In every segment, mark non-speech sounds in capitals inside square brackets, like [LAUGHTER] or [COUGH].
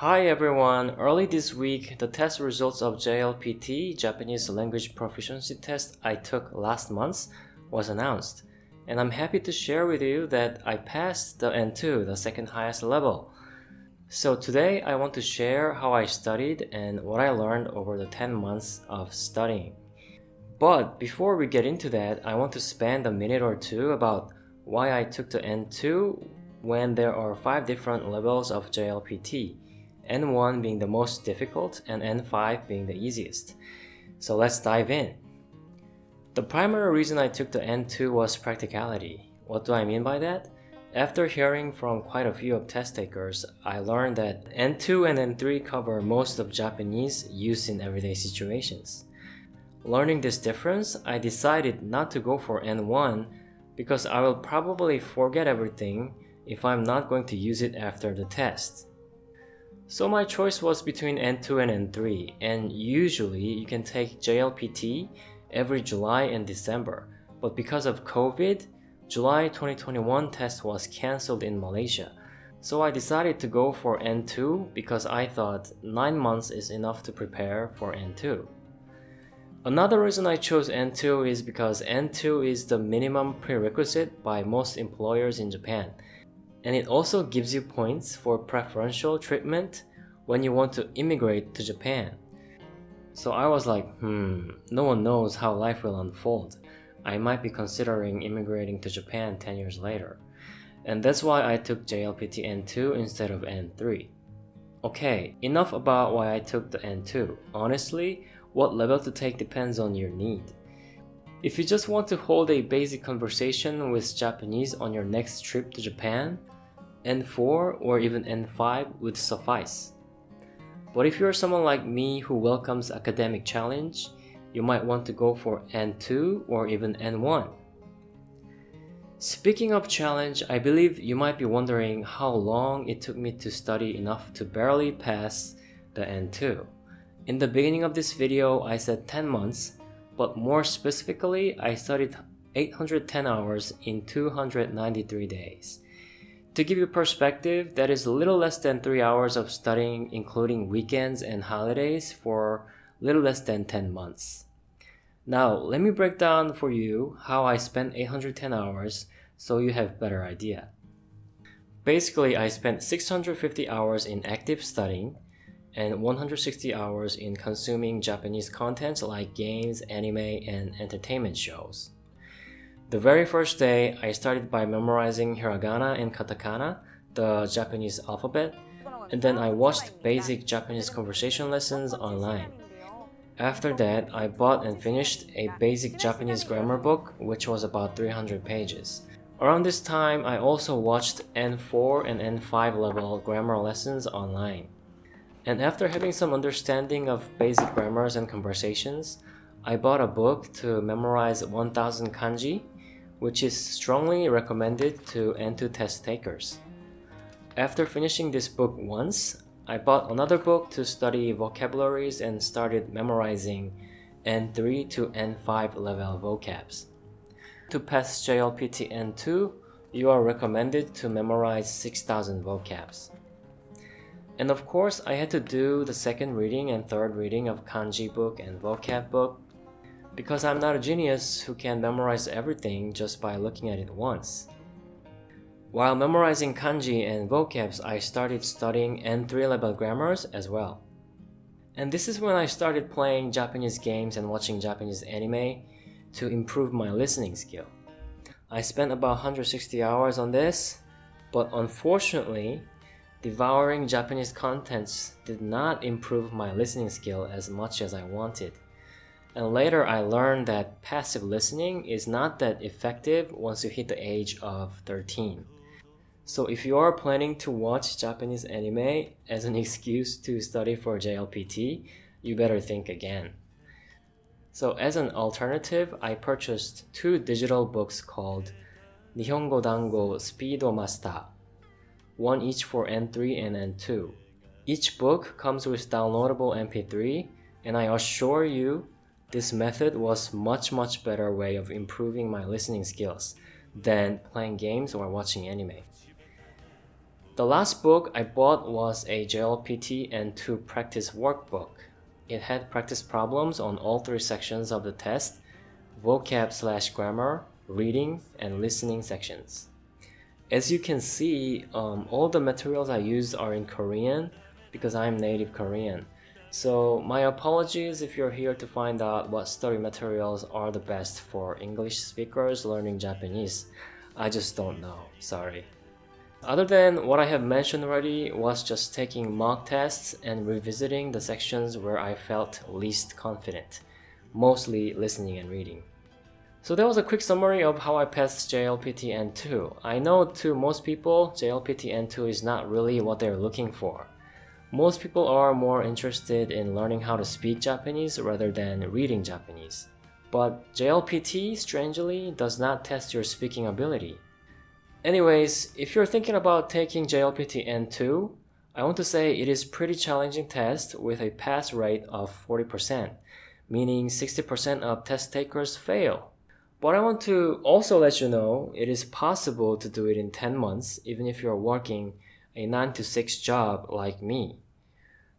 Hi everyone! Early this week, the test results of JLPT, Japanese Language Proficiency Test I took last month, was announced. And I'm happy to share with you that I passed the N2, the second highest level. So today I want to share how I studied and what I learned over the 10 months of studying. But before we get into that, I want to spend a minute or two about why I took the N2 when there are 5 different levels of JLPT. N1 being the most difficult and N5 being the easiest. So let's dive in. The primary reason I took the N2 was practicality. What do I mean by that? After hearing from quite a few of test takers, I learned that N2 and N3 cover most of Japanese used in everyday situations. Learning this difference, I decided not to go for N1 because I will probably forget everything if I'm not going to use it after the test. So my choice was between N2 and N3 and usually you can take JLPT every July and December but because of COVID, July 2021 test was cancelled in Malaysia. So I decided to go for N2 because I thought 9 months is enough to prepare for N2. Another reason I chose N2 is because N2 is the minimum prerequisite by most employers in Japan and it also gives you points for preferential treatment when you want to immigrate to Japan. So I was like, hmm, no one knows how life will unfold. I might be considering immigrating to Japan 10 years later. And that's why I took JLPT N2 instead of N3. Okay, enough about why I took the N2. Honestly, what level to take depends on your need. If you just want to hold a basic conversation with Japanese on your next trip to Japan, N4 or even N5 would suffice. But if you're someone like me who welcomes academic challenge, you might want to go for N2 or even N1. Speaking of challenge, I believe you might be wondering how long it took me to study enough to barely pass the N2. In the beginning of this video, I said 10 months, but more specifically, I studied 810 hours in 293 days. To give you perspective, that is a little less than 3 hours of studying including weekends and holidays for little less than 10 months. Now, let me break down for you how I spent 810 hours so you have better idea. Basically, I spent 650 hours in active studying and 160 hours in consuming Japanese content like games, anime, and entertainment shows. The very first day, I started by memorizing hiragana and katakana, the Japanese alphabet, and then I watched basic Japanese conversation lessons online. After that, I bought and finished a basic Japanese grammar book, which was about 300 pages. Around this time, I also watched N4 and N5 level grammar lessons online. And after having some understanding of basic grammars and conversations, I bought a book to memorize 1000 kanji which is strongly recommended to N2 test takers. After finishing this book once, I bought another book to study vocabularies and started memorizing N3 to N5 level vocabs. To pass JLPT N2, you are recommended to memorize 6000 vocabs. And of course, I had to do the second reading and third reading of kanji book and vocab book because I'm not a genius who can memorize everything just by looking at it once. While memorizing kanji and vocabs, I started studying N3 level grammars as well. And this is when I started playing Japanese games and watching Japanese anime to improve my listening skill. I spent about 160 hours on this, but unfortunately, devouring Japanese contents did not improve my listening skill as much as I wanted. And later I learned that passive listening is not that effective once you hit the age of 13. So if you are planning to watch Japanese anime as an [LAUGHS] excuse to study for JLPT, you better think again. So as an alternative, I purchased two digital books called Nihongo Dango Speedo Master, one each for N3 and N2. Each book comes with downloadable MP3 and I assure you this method was much much better way of improving my listening skills than playing games or watching anime. The last book I bought was a JLPT N2 practice workbook. It had practice problems on all three sections of the test, vocab slash grammar, reading, and listening sections. As you can see, um, all the materials I used are in Korean because I'm native Korean. So my apologies if you're here to find out what study materials are the best for English speakers learning Japanese. I just don't know, sorry. Other than what I have mentioned already was just taking mock tests and revisiting the sections where I felt least confident, mostly listening and reading. So that was a quick summary of how I passed JLPT N2. I know to most people, JLPT N2 is not really what they're looking for. Most people are more interested in learning how to speak Japanese rather than reading Japanese. But JLPT, strangely, does not test your speaking ability. Anyways, if you're thinking about taking JLPT N2, I want to say it is pretty challenging test with a pass rate of 40%, meaning 60% of test takers fail. But I want to also let you know it is possible to do it in 10 months even if you're working a 9 to 6 job like me.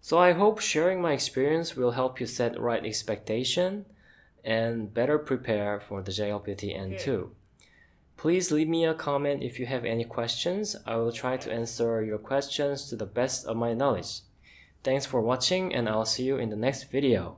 So I hope sharing my experience will help you set right expectation and better prepare for the JLPT N2. Please leave me a comment if you have any questions. I will try to answer your questions to the best of my knowledge. Thanks for watching and I'll see you in the next video.